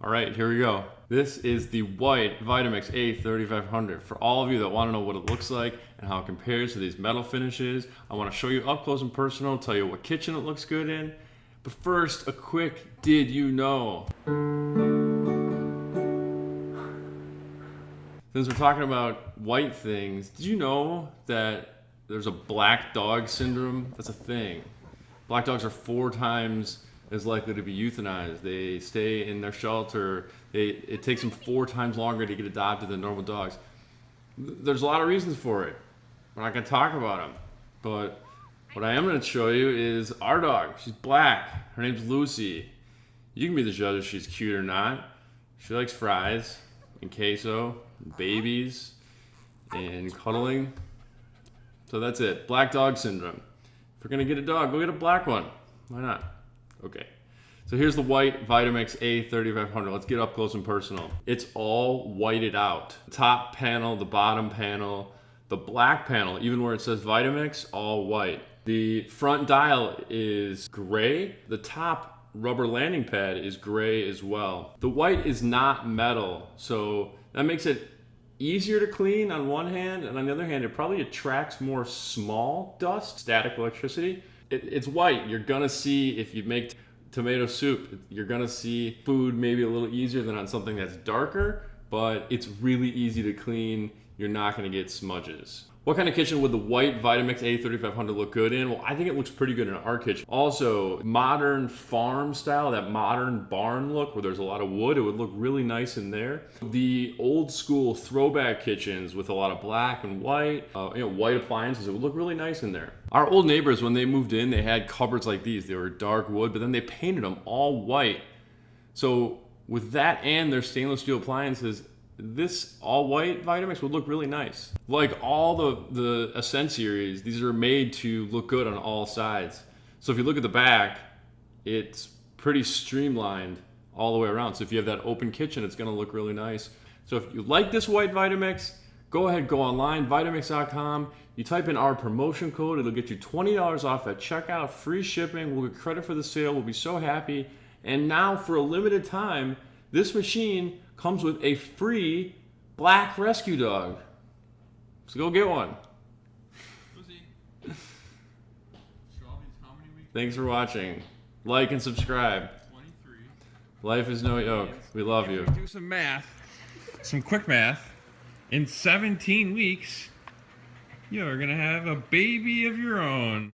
All right, here we go. This is the white Vitamix A3500. For all of you that want to know what it looks like and how it compares to these metal finishes, I want to show you up close and personal, tell you what kitchen it looks good in. But first, a quick did you know? Since we're talking about white things, did you know that there's a black dog syndrome? That's a thing. Black dogs are four times is likely to be euthanized. They stay in their shelter. They, it takes them four times longer to get adopted than normal dogs. There's a lot of reasons for it. We're not going to talk about them. But what I am going to show you is our dog. She's black. Her name's Lucy. You can be the judge if she's cute or not. She likes fries and queso, babies, and cuddling. So that's it. Black dog syndrome. If you're going to get a dog, go get a black one. Why not? Okay. So here's the white Vitamix A3500. Let's get up close and personal. It's all whited out. Top panel, the bottom panel, the black panel, even where it says Vitamix, all white. The front dial is gray. The top rubber landing pad is gray as well. The white is not metal, so that makes it easier to clean on one hand, and on the other hand, it probably attracts more small dust, static electricity, it, it's white. You're gonna see if you make tomato soup, you're gonna see food maybe a little easier than on something that's darker, but it's really easy to clean. You're not gonna get smudges. What kind of kitchen would the white Vitamix A3500 look good in? Well, I think it looks pretty good in our kitchen. Also, modern farm style, that modern barn look where there's a lot of wood, it would look really nice in there. The old school throwback kitchens with a lot of black and white, uh, you know, white appliances, it would look really nice in there. Our old neighbors, when they moved in, they had cupboards like these. They were dark wood, but then they painted them all white. So with that and their stainless steel appliances, this all white Vitamix would look really nice. Like all the, the Ascent series, these are made to look good on all sides. So if you look at the back, it's pretty streamlined all the way around. So if you have that open kitchen, it's gonna look really nice. So if you like this white Vitamix, go ahead, go online, Vitamix.com. You type in our promotion code, it'll get you $20 off at checkout, free shipping. We'll get credit for the sale. We'll be so happy. And now for a limited time, this machine comes with a free black rescue dog. So go get one. Thanks for watching. Like and subscribe. 23. Life is no yoke. We love you. Do some math, some quick math. In 17 weeks, you're going to have a baby of your own.